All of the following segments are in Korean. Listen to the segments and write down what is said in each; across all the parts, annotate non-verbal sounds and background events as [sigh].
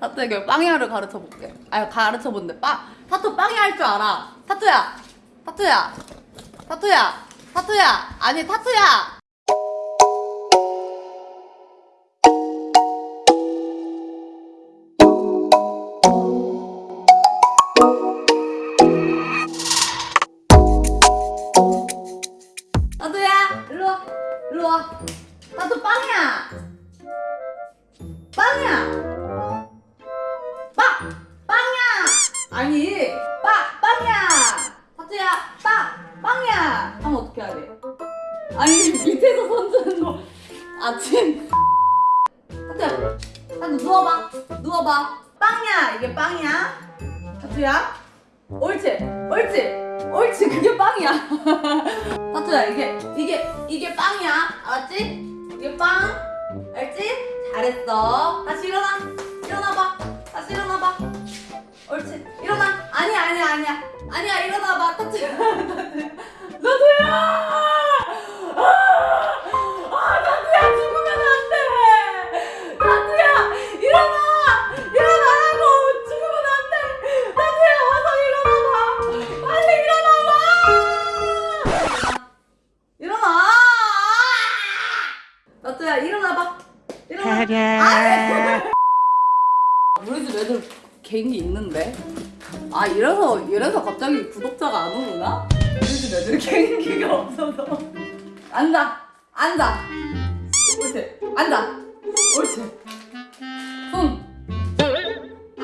타투에게 빵야를 가르쳐 볼게. 아 가르쳐 본대. 빵 타투 빵야 할 줄 알아. 타투야. 타투야. 타투야. 타투야. 아니 타투야. 빵! 빵야! 타투야, 빵! 빵야! 하면 어떻게 해야 돼? 아니, 밑에서 손드는 거. 아침. 타투야, 타투 누워봐. 누워봐. 빵야! 이게 빵이야. 타투야. 옳지. 옳지. 옳지. 그게 빵이야. [laughs] 타투야, 이게, 이게, 이게 빵이야. 알았지? 이게 빵. 알지? 잘했어. 다시 일어나. 일어나봐. 다시 일어나봐. 옳지. 일어나. 아니야, 아니야, 아니야. 아니야, 일어나봐. [laughs] 아! 아, 일어나! 일어나라고! 죽으면 안 돼! 타투야, 와서 일어나봐! 빨리 일어나봐! 일어나! 타투야, 일어나봐. 일어나. [laughs] 우리 집 애들 개인기 있는데? 아 이래서 이래서 갑자기 구독자가 안 오구나? 우리 집 애들 개인기가 없어서. 앉아 앉아. 옳지 앉아. 옳지. 손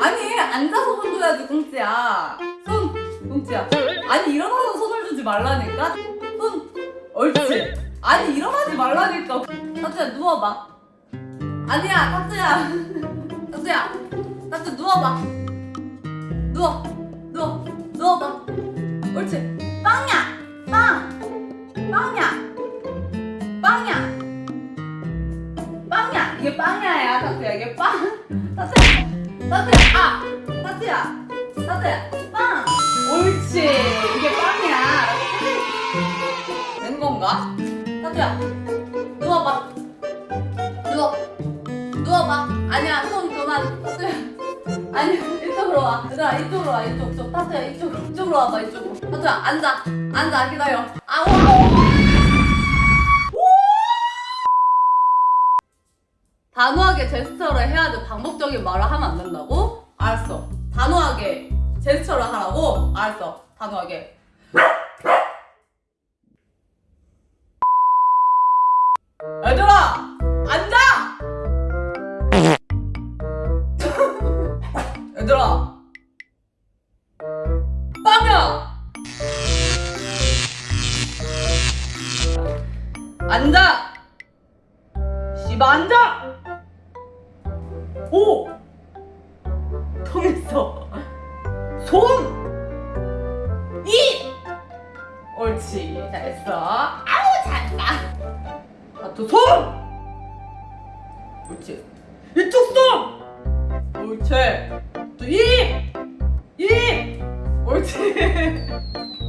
아니 앉아서 손 줘야지 꽁찌야. 손 꽁찌야. 아니 일어나서 손을 주지 말라니까? 손 옳지. 아니 일어나지 말라니까. 타투야 누워봐. 아니야 타투야. 타투야 타투 누워봐. 누워. 누워. 누워봐. 옳지. 빵야. 빵. 빵야. 빵야. 빵야. 이게 빵야야 타투야. 이게 빵. 타투야. 타투야. 아 타투야. 타투야. 빵. 옳지. 이게 빵이야. 된 건가? 타투야. 누워봐. 누워. 누워봐. 아니야. 손 그만. 타투야 아니 이쪽으로 와. 얘들아 이쪽으로 와. 이쪽 쪽 타투야 이쪽으로 이쪽으로 와봐 이쪽으로. 타투야 앉아. 앉아 기다려. 아우 단호하게 제스처를 해야지 반복적인 말을 하면 안 된다고? 알았어. 단호하게 제스처를 하라고? 알았어. 단호하게 앉아 씨바 앉아 오 통했어 손 이! 옳지 잘했어 아우 잘했다 아또 손! 옳지 이쪽 손! 옳지 또 입! 입! 옳지 [laughs]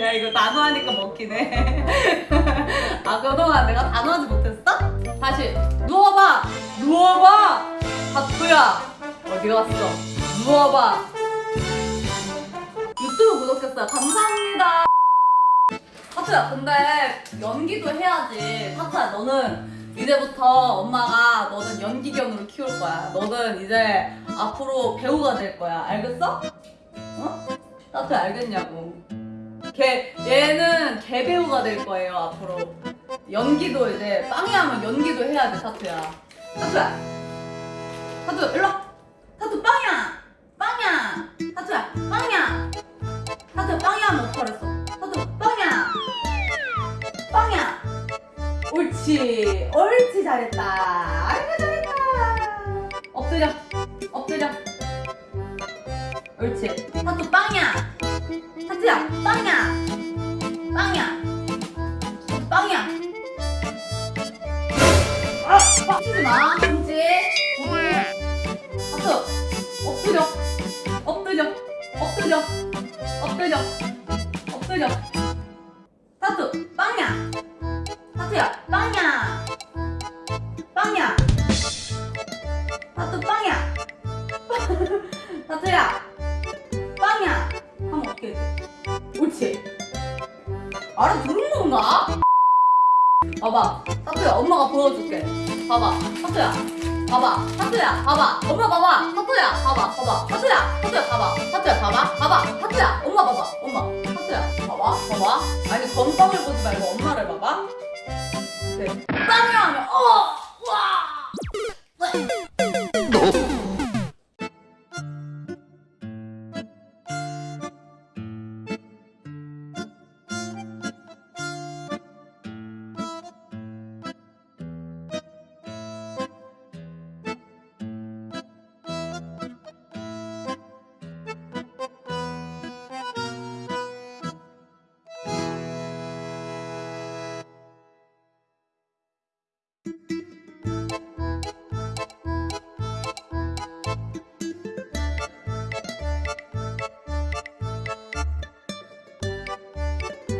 야 이거 단호하니까 먹히네. [laughs] 아 그동안 내가 단호하지 못했어? 다시 누워봐! 누워봐! 하투야! 어디 갔어? 누워봐! 유튜브 구독했어요. 감사합니다. 하투야 근데 연기도 해야지. 하투야 너는 이제부터 엄마가 너는 연기견으로 키울 거야. 너는 이제 앞으로 배우가 될 거야. 알겠어? 어? 하투야 알겠냐고 걔 얘는 개배우가 될 거예요 앞으로. 연기도 이제 빵이 하면 연기도 해야 돼 타투야. 타투야. 타투 일로 와. 타투 빵이야. 빵이야. 타투야 빵이야. 타투 빵이야 하면 어떡하랬어? 타투 빵이야. 빵이야. 옳지. 옳지 잘했다. 아이고 잘했다. 엎드려. 엎드려. 옳지. 타투 빵이야 타투야 빵이야. 빵이야. 빵이야. 아! 빵치지 마 그렇지 타투 엎드려 엎드려 엎드려 엎드려 엎드려 봐봐. 타투야, 엄마가 보여줄게. 봐봐. 타투야. 봐봐. 타투야, 봐봐. 엄마 봐봐. 타투야, 봐봐. 봐봐. 타투야, 타투야, 봐봐. 타투야, 봐봐. 봐봐. 타투야, 엄마 봐봐. 엄마. 타투야, 봐봐. 봐봐. 아니, 건빵을 보지 말고 엄마를 봐봐. 네. 빵이야 하면, 어!